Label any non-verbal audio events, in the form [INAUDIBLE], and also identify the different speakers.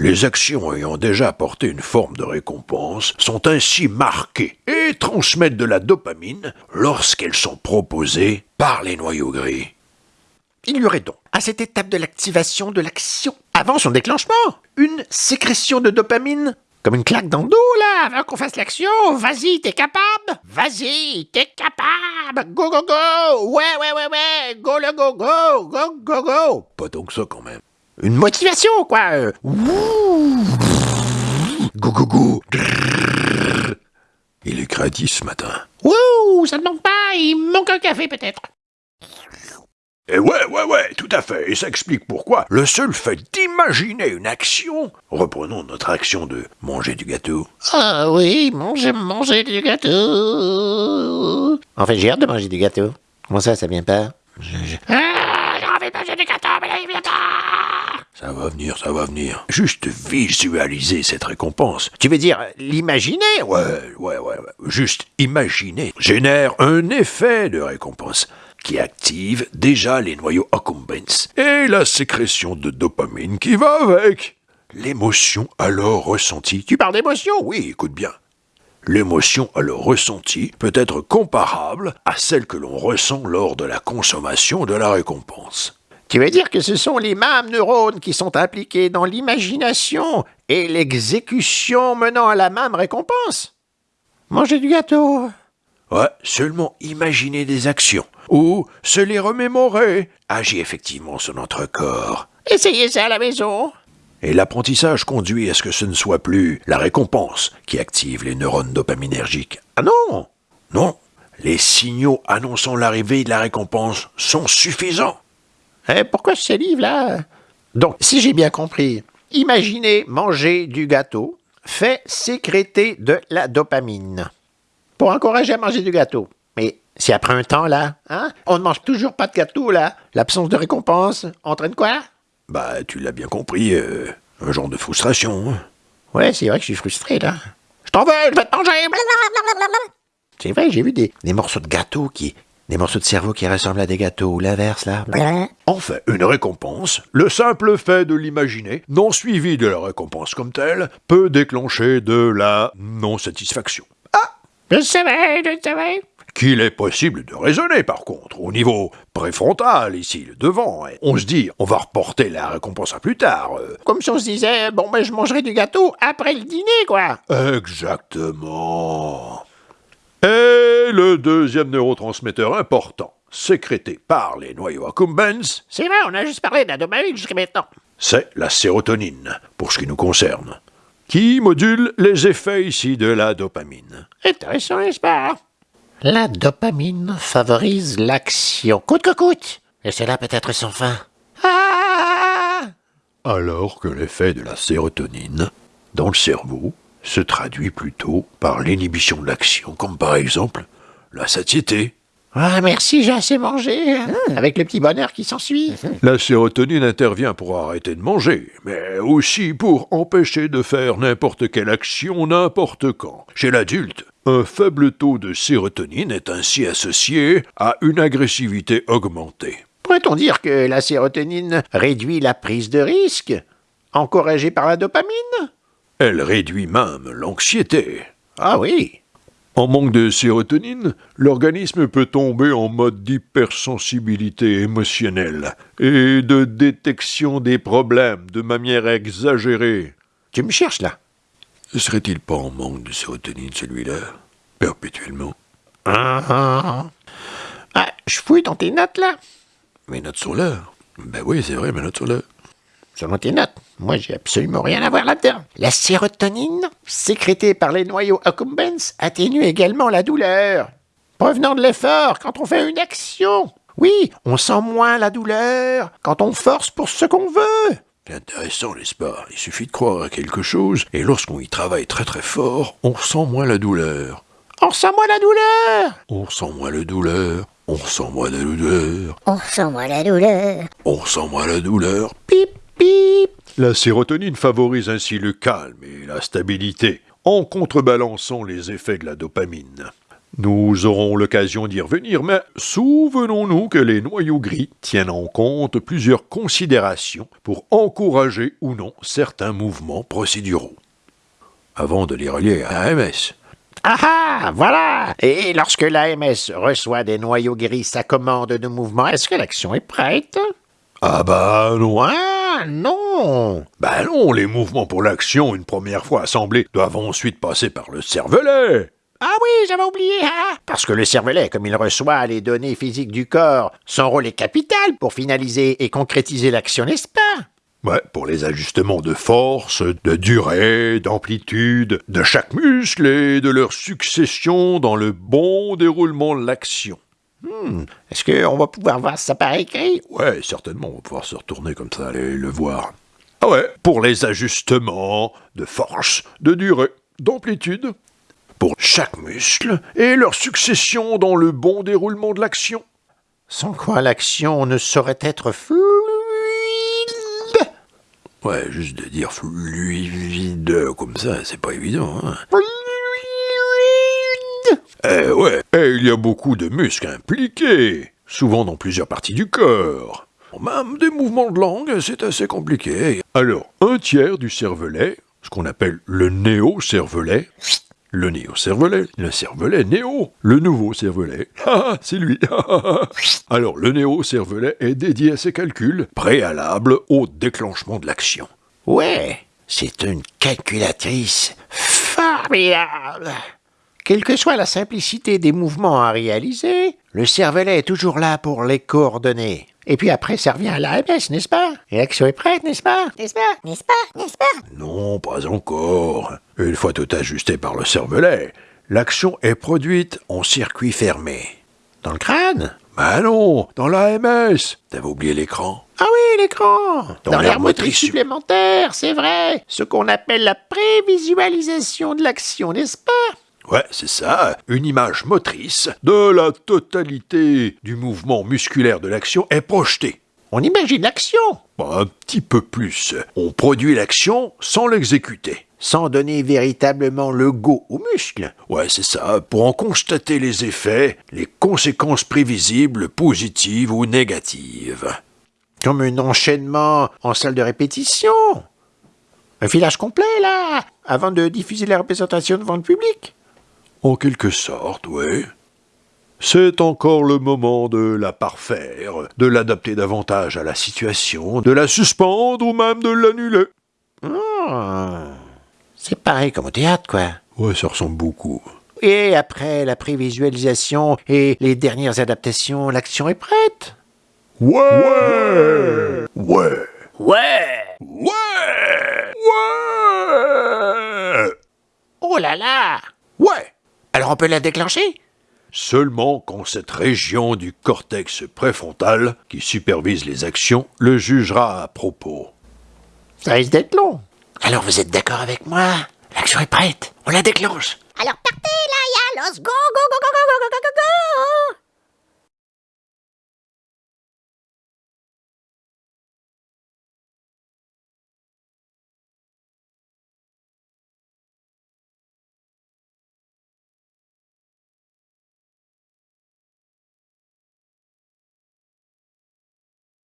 Speaker 1: Les actions ayant déjà apporté une forme de récompense sont ainsi marquées et transmettent de la dopamine lorsqu'elles sont proposées par les noyaux gris.
Speaker 2: Il y aurait donc, à cette étape de l'activation de l'action, avant son déclenchement, une sécrétion de dopamine comme une claque dans le dos, là, avant qu'on fasse l'action. Vas-y, t'es capable Vas-y, t'es capable Go, go, go Ouais, ouais, ouais, ouais Go, le go, go Go, go, go
Speaker 1: Pas tant que ça quand même.
Speaker 2: Une motivation, quoi euh. Wouh Go, go, go
Speaker 1: Il est créatif ce matin.
Speaker 2: Wouh Ça ne manque pas, il manque un café peut-être.
Speaker 1: Et ouais, ouais, ouais, tout à fait. Et ça explique pourquoi le seul fait d'imaginer une action, reprenons notre action de manger du gâteau,
Speaker 2: Ah oui, manger, manger du gâteau. En fait, j'ai hâte de manger du gâteau. Comment ça, ça vient pas? Je- je- Ah, j'ai envie de manger du gâteau, mais là, il vient pas
Speaker 1: ça va venir, ça va venir. Juste visualiser cette récompense.
Speaker 2: Tu veux dire l'imaginer?
Speaker 1: Ouais, ouais, ouais, ouais. Juste imaginer génère un effet de récompense qui active déjà les noyaux accumbens et la sécrétion de dopamine qui va avec. L'émotion alors ressentie.
Speaker 2: Tu parles d'émotion?
Speaker 1: Oui, écoute bien. L'émotion alors ressentie peut être comparable à celle que l'on ressent lors de la consommation de la récompense.
Speaker 2: Tu veux dire que ce sont les mêmes neurones qui sont impliqués dans l'imagination et l'exécution menant à la même récompense? Manger du gâteau
Speaker 1: Ouais, seulement imaginer des actions ou se les remémorer agit effectivement sur notre corps.
Speaker 2: Essayez ça à la maison
Speaker 1: Et l'apprentissage conduit à ce que ce ne soit plus la récompense qui active les neurones dopaminergiques.
Speaker 2: Ah non
Speaker 1: Non, les signaux annonçant l'arrivée de la récompense sont suffisants.
Speaker 2: Eh, Pourquoi je salive là? Donc, si j'ai bien compris, imaginez manger du gâteau fait sécréter de la dopamine pour encourager à manger du gâteau. Mais si après un temps là, hein, on ne mange toujours pas de gâteau là, l'absence de récompense entraîne quoi?
Speaker 1: Bah, tu l'as bien compris, euh, un genre de frustration. hein.
Speaker 2: Ouais, c'est vrai que je suis frustré là. Je t'en veux, je vais te manger. C'est vrai, j'ai vu des, des morceaux de gâteau qui, des morceaux de cerveau qui ressemblent à des gâteaux ou l'inverse là.
Speaker 1: Enfin, une récompense, le simple fait de l'imaginer, non suivi de la récompense comme telle, peut déclencher de la non-satisfaction.
Speaker 2: Je savais, je savais.
Speaker 1: Qu'il est possible de raisonner par contre, au niveau préfrontal, ici, le devant. et On se dit, on va reporter la récompense à plus tard. euh.
Speaker 2: Comme si on se disait, bon ben je mangerai du gâteau après le dîner quoi.
Speaker 1: Exactement. Et le deuxième neurotransmetteur important, sécrété par les noyaux accumbens,
Speaker 2: C'est vrai, on a juste parlé de la dopamine jusqu'à maintenant.
Speaker 1: c'est la sérotonine, pour ce qui nous concerne, qui module les effets ici de la dopamine.
Speaker 2: Intéressant, n'est-ce pas? La dopamine favorise l'action, coûte que coûte. Et cela peut être sans fin. Ah
Speaker 1: Alors que l'effet de la sérotonine dans le cerveau se traduit plutôt par l'inhibition de l'action, comme par exemple la satiété.
Speaker 2: Ah, merci, j'ai assez mangé. hein, Avec le petit bonheur qui s'ensuit. [LAUGHS]
Speaker 1: La sérotonine intervient pour arrêter de manger, mais aussi pour empêcher de faire n'importe quelle action n'importe quand. Chez l'adulte, un faible taux de sérotonine est ainsi associé à une agressivité augmentée.
Speaker 2: Pourrait-on dire que la sérotonine réduit la prise de risque Encouragée par la dopamine?
Speaker 1: Elle réduit même l'anxiété.
Speaker 2: Ah oui.
Speaker 1: En manque de sérotonine, l'organisme peut tomber en mode d'hypersensibilité émotionnelle et de détection des problèmes de manière exagérée.
Speaker 2: Tu me cherches là
Speaker 1: Ne serait-il pas en manque de sérotonine celui-là Perpétuellement?
Speaker 2: Ah, ah. Ah, je fouille dans tes notes là.
Speaker 1: Mes notes sont là. Ben oui, c'est vrai, mes notes sont là.
Speaker 2: Selon tes notes, moi j'ai absolument rien à voir là-dedans. La sérotonine, sécrétée par les noyaux accumbens, atténue également la douleur. Provenant de l'effort quand on fait une action. Oui, on sent moins la douleur quand on force pour ce qu'on veut.
Speaker 1: C'est intéressant, n'est-ce pas? Il suffit de croire à quelque chose, et lorsqu'on y travaille très très fort, on ressent moins la douleur.
Speaker 2: On ressent moins la douleur.
Speaker 1: On ressent moins la douleur. On ressent moins la douleur.
Speaker 3: On ressent moins la douleur.
Speaker 1: On ressent moins la douleur.
Speaker 2: Pip, pip.
Speaker 1: La sérotonine favorise ainsi le calme et la stabilité, en contrebalançant les effets de la dopamine. Nous aurons l'occasion d'y revenir, mais souvenons-nous que les noyaux gris tiennent en compte plusieurs considérations pour encourager ou non certains mouvements procéduraux. Avant de les relier à AMS,
Speaker 2: Ah ah, voilà Et lorsque l'AMS reçoit des noyaux gris sa commande de mouvement, est-ce que l'action est prête?
Speaker 1: Ah bah non, hein?
Speaker 2: Ah non
Speaker 1: Bah non, les mouvements pour l'action, une première fois assemblés, doivent ensuite passer par le cervelet.
Speaker 2: Ah oui, j'avais oublié, hein Parce que le cervelet, comme il reçoit les données physiques du corps, son rôle est capital pour finaliser et concrétiser l'action, n'est-ce pas?
Speaker 1: Ouais, pour les ajustements de force, de durée, d'amplitude, de chaque muscle et de leur succession dans le bon déroulement de l'action.
Speaker 2: Hmm, Est-ce qu'on va pouvoir voir ça par écrit?
Speaker 1: Ouais, certainement, on va pouvoir se retourner comme ça, aller le voir. Ah ouais, pour les ajustements de force, de durée, d'amplitude, pour chaque muscle et leur succession dans le bon déroulement de l'action.
Speaker 2: Sans quoi l'action ne saurait être fluide
Speaker 1: Ouais, juste de dire fluide comme ça, c'est pas évident, hein. Eh ouais, et il y a beaucoup de muscles impliqués, souvent dans plusieurs parties du corps. Même des mouvements de langue, c'est assez compliqué. Alors, un tiers du cervelet, ce qu'on appelle le néo-cervelet, le néo-cervelet, le cervelet néo, le nouveau cervelet, [LAUGHS] ah, c'est lui. Alors, le néo-cervelet est dédié à ces calculs, préalables au déclenchement de l'action.
Speaker 2: Ouais, c'est une calculatrice formidable. Quelle que soit la simplicité des mouvements à réaliser, le cervelet est toujours là pour les coordonner. Et puis après, ça revient à l'AMS, n'est-ce pas? Et l'action est prête, n'est-ce pas?
Speaker 3: N'est-ce pas? N'est-ce pas? N'est-ce pas?
Speaker 1: Non, pas encore. Une fois tout ajusté par le cervelet, l'action est produite en circuit fermé.
Speaker 2: Dans le crâne?
Speaker 1: Ben non, dans l'AMS. T'avais oublié l'écran?
Speaker 2: Ah oui, l'écran!
Speaker 1: Dans
Speaker 2: Dans
Speaker 1: l'air motrice
Speaker 2: supplémentaire, c'est vrai. Ce qu'on appelle la prévisualisation de l'action, n'est-ce pas?
Speaker 1: Ouais, c'est ça, une image motrice de la totalité du mouvement musculaire de l'action est projetée.
Speaker 2: On imagine l'action
Speaker 1: Un petit peu plus. On produit l'action sans l'exécuter.
Speaker 2: sans donner véritablement le go aux muscles.
Speaker 1: Ouais, c'est ça, pour en constater les effets, les conséquences prévisibles, positives ou négatives.
Speaker 2: Comme un enchaînement en salle de répétition. Un filage complet, là, avant de diffuser la représentation devant le public.
Speaker 1: En quelque sorte, oui. C'est encore le moment de la parfaire, de l'adapter davantage à la situation, de la suspendre ou même de l'annuler.
Speaker 2: Ah, c'est pareil comme au théâtre, quoi.
Speaker 1: Ouais, ça ressemble beaucoup.
Speaker 2: Et après la prévisualisation et les dernières adaptations, l'action est prête.
Speaker 1: Ouais Ouais
Speaker 2: Ouais
Speaker 1: Ouais Ouais
Speaker 2: Oh là là
Speaker 1: Ouais
Speaker 2: Alors on peut la déclencher
Speaker 1: Seulement quand cette région du cortex préfrontal, qui supervise les actions, le jugera à propos.
Speaker 2: Ça risque d'être long. Alors vous êtes d'accord avec moi L'action est prête. On la déclenche.
Speaker 3: Alors partez là, ya, los go, go, go, go, go, go, go, go, go, go